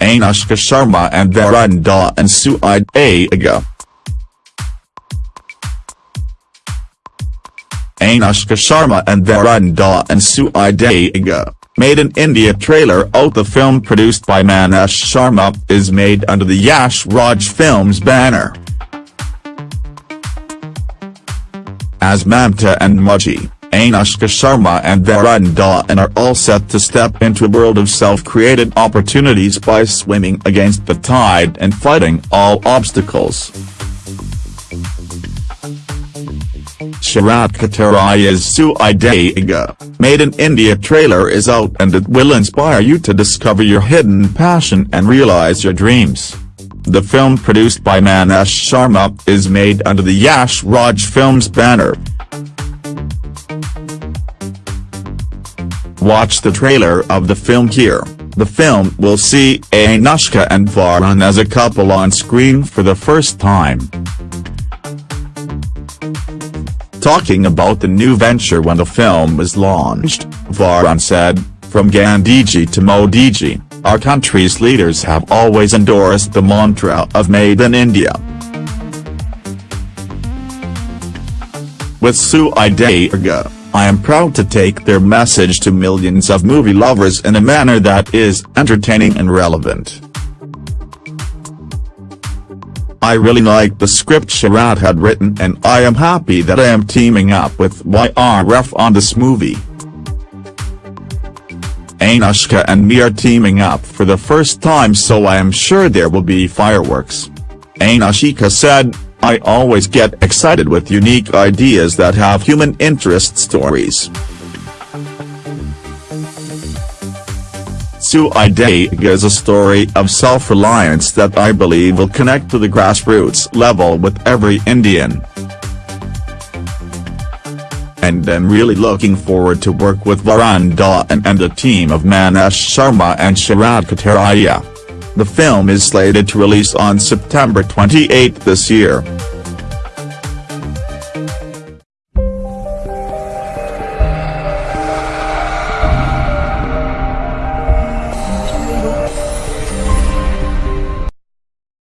Anushka Sharma and Varun Dhawan and Sui Dhaaga. Anushka Sharma and Varun Dhawan and Sui Dhaaga, made in India trailer out the film produced by Maneesh Sharma is made under the Yash Raj Films banner. As Mamta and Mauji, Anushka Sharma and Varun Dhawan are all set to step into a world of self-created opportunities by swimming against the tide and fighting all obstacles. Sharat Katariya's Suidaiga, Made in India trailer is out and it will inspire you to discover your hidden passion and realize your dreams. The film produced by Maneesh Sharma is made under the Yash Raj Films banner. Watch the trailer of the film here. The film will see Anushka and Varun as a couple on screen for the first time. Talking about the new venture when the film was launched, Varun said, From Gandhiji to Modiji, our country's leaders have always endorsed the mantra of Made in India. With Sui Dhaaga, I am proud to take their message to millions of movie lovers in a manner that is entertaining and relevant. I really like the script Sharat had written and I am happy that I am teaming up with YRF on this movie. Anushka and me are teaming up for the first time so I am sure there will be fireworks. Anushka said, I always get excited with unique ideas that have human interest stories. Sui Dhaaga is a story of self-reliance that I believe will connect to the grassroots level with every Indian. And I'm really looking forward to work with Varun Dhawan and the team of Maneesh Sharma and Sharat Katariya. The film is slated to release on September 28 this year.